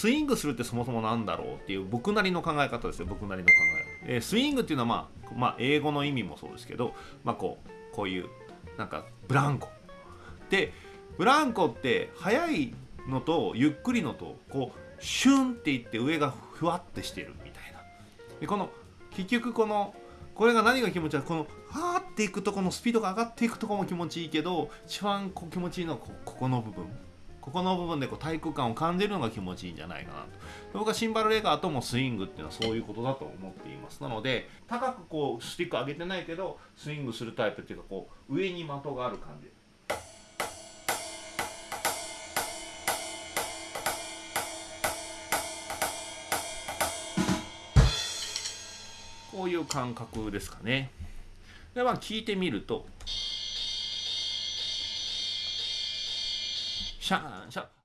スイングするってそもそもなんだろうっていう僕なりの考え方ですよ。僕なりの考え、えー、スイングっていうのは、まあ、まあ英語の意味もそうですけど、まあ、こうこういうなんかブランコ。でブランコって速いのとゆっくりのとこうシュンっていって上がふわってしてるみたいな。でこの結局このこれが何が気持ちいいこのはーっていくとこのスピードが上がっていくとこも気持ちいいけど一番こう気持ちいいのはここの部分。ここの部分でこう体育感を感じるのが気持ちいいんじゃないかなと。僕はシンバルレーガーともスイングっていうのはそういうことだと思っています。なので高くこうスティック上げてないけどスイングするタイプっていうかこう上に的がある感じ。こういう感覚ですかね。でまあ聞いてみるとシャンシャン。